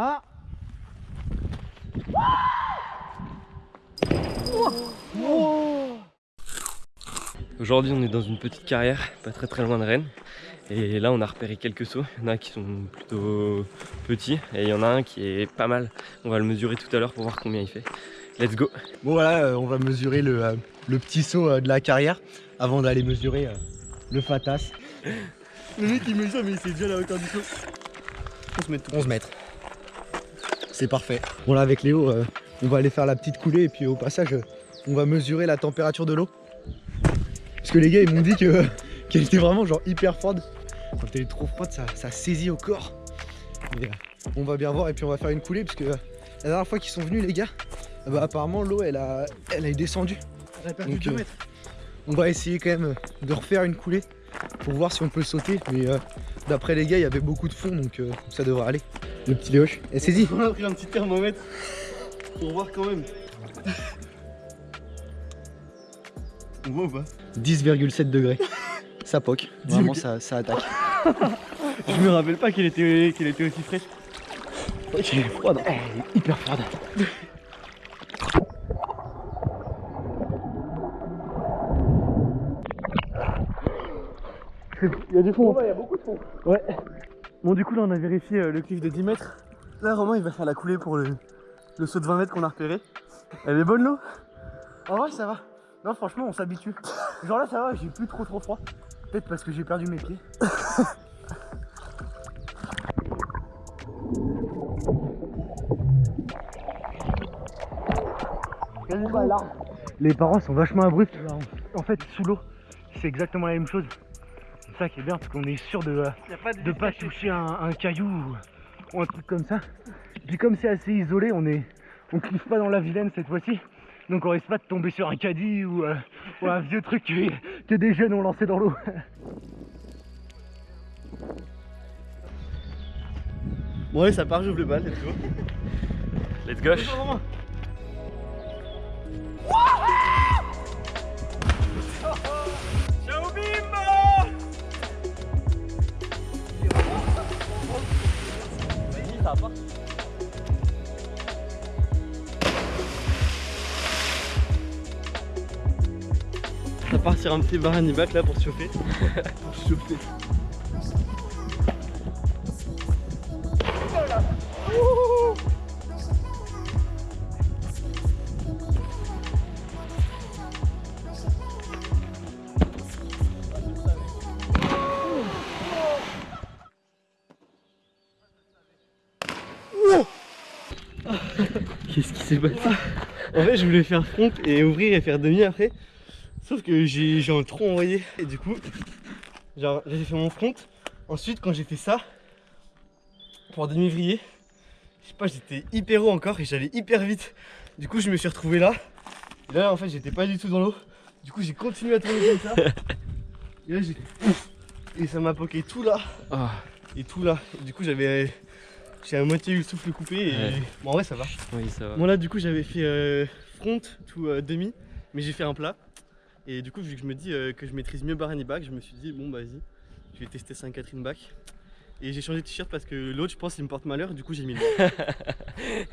Ah Aujourd'hui on est dans une petite carrière, pas très très loin de Rennes. Et là on a repéré quelques sauts, il y en a qui sont plutôt petits et il y en a un qui est pas mal. On va le mesurer tout à l'heure pour voir combien il fait. Let's go Bon voilà, euh, on va mesurer le, euh, le petit saut euh, de la carrière avant d'aller mesurer le fatas. Le mec il mesure mais il sait déjà la hauteur du saut. 11 mètres. 11 mètres. C'est parfait. Bon là avec Léo, euh, on va aller faire la petite coulée et puis au passage, euh, on va mesurer la température de l'eau. Parce que les gars ils m'ont dit que qu'elle était vraiment genre hyper froide. Quand elle est trop froide, ça, ça saisit au corps. Euh, on va bien voir et puis on va faire une coulée parce que la dernière fois qu'ils sont venus les gars, euh, bah, apparemment l'eau elle a, elle a descendu. On a perdu Donc, 2 mètres. On va essayer quand même de refaire une coulée pour voir si on peut sauter. Mais euh, d'après les gars, il y avait beaucoup de fond donc euh, ça devrait aller. Le petit Léoche, et saisis On a pris un petit thermomètre pour voir quand même. On voit ou pas? 10,7 degrés. Ça poque. Vraiment, ça, ça attaque. Je me rappelle pas qu'elle était, qu'elle était aussi fraîche. Elle est froide. Elle est hyper froide. Il y a du fond. il y a beaucoup de fond. Ouais. Bon, du coup, là, on a vérifié euh, le cliff de 10 mètres. Là, Romain, il va faire la coulée pour le, le saut de 20 mètres qu'on a repéré. Elle est bonne, l'eau? En vrai, ça va. Non, franchement, on s'habitue. Genre là, ça va, j'ai plus trop trop froid. Peut-être parce que j'ai perdu mes pieds. Les parents sont vachement abrupts. En fait, sous l'eau, c'est exactement la même chose. C'est ça qui est bien, parce qu'on est sûr de, euh, Il a pas de, de pas toucher un, un caillou ou, un truc comme ça. Puis comme c'est assez isolé, on est on cliffe pas dans la vilaine cette fois-ci. Donc on risque pas de tomber sur un caddie ou, euh, ou un vieux truc que, que des jeunes ont lancé dans l'eau. Bon, allez, ça part, j'ouvre le bal, let's go. Let's go Ça part sur un petit baranibac là pour chauffer. pour chauffer. Qu'est-ce qui s'est passé? En fait, je voulais faire front et ouvrir et faire demi après. Sauf que j'ai genre trop envoyé. Et du coup, genre j'ai fait mon front. Ensuite, quand j'ai fait ça, pour demi vriller, je sais pas, j'étais hyper haut encore et j'allais hyper vite. Du coup, je me suis retrouvé là. Et là, en fait, j'étais pas du tout dans l'eau. Du coup, j'ai continué à tourner comme ça. Et là, j'ai. Et ça m'a poqué tout là Ah, et tout là. Et du coup, j'avais. J'ai à moitié eu le souffle coupé et. Ouais. Bon, en vrai, ça va. oui ça va. Bon là du coup j'avais fait euh, front tout euh, demi mais j'ai fait un plat et du coup vu que je me dis euh, que je maîtrise mieux Barani Back je me suis dit bon bah vas-y je vais tester Sainte-Catherine Back et j'ai changé de t-shirt parce que l'autre je pense il me porte malheur du coup j'ai mis le.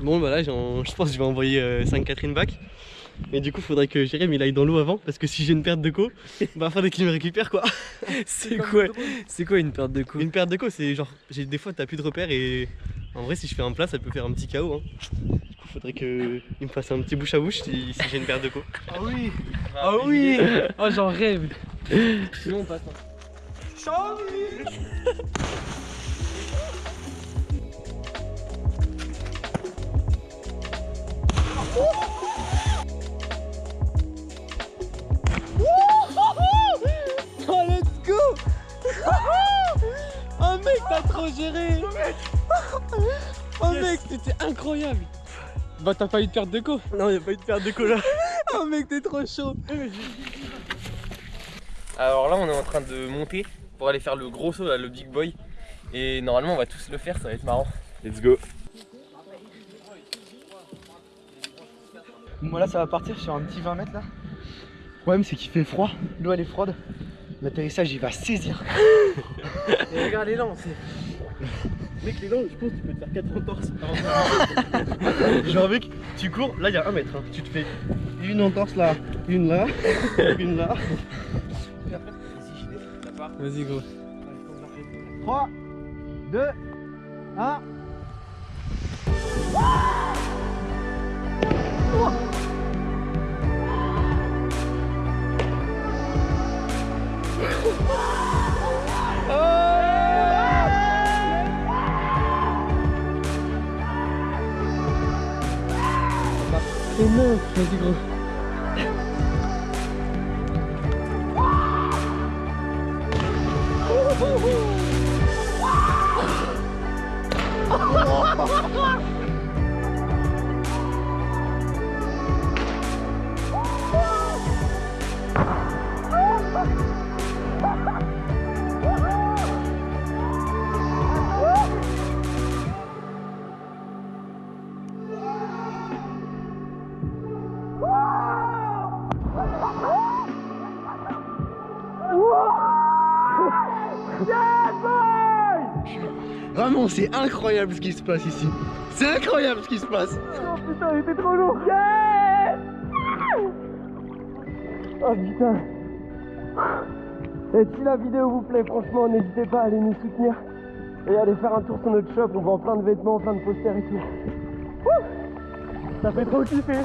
Bon bah là je pense que je vais envoyer euh, Sainte-Catherine Back mais du coup faudrait que Jérémy il aille dans l'eau avant parce que si j'ai une perte de co bah faudrait qu'il me récupère quoi. C'est quoi, c'est quoi une perte de coups Une perte de co c'est genre j'ai des fois t'as plus de repères et en vrai si je fais un plat ça peut faire un petit chaos hein. Du coup faudrait que il me fasse un petit bouche à bouche si, si j'ai une perte de co. Ah oui Ah oui Oh j'en rêve Sinon on passe. hein. Trop géré Oh mec c'était incroyable Bah t'as pas eu de perte de co Non, il a pas eu de perte de co là. Oh mec t'es trop chaud Alors là on est en train de monter pour aller faire le gros saut là, le big boy Et normalement on va tous le faire, ça va être marrant Let's go Bon là ça va partir sur un petit 20 mètres là. Le problème c'est qu'il fait froid, l'eau elle est froide. L'atterrissage il va saisir. Et regarde les lancers. Mec, les dents, je pense que tu peux te faire 4 entorses avant Genre, mec, tu cours, là, il y a un mètre. hein. Tu te fais une entorse là, une là, une là. Vas-y, gros. 3, 2, 1. Et non, vas-y, gros. Vraiment, c'est incroyable ce qui se passe ici. C'est incroyable ce qui se passe. Oh putain, il était trop lourd. Yes Oh putain. Et si la vidéo vous plaît, franchement, n'hésitez pas à aller nous soutenir et aller faire un tour sur notre shop. On vend plein de vêtements, plein de posters et tout. Ça fait trop kiffer.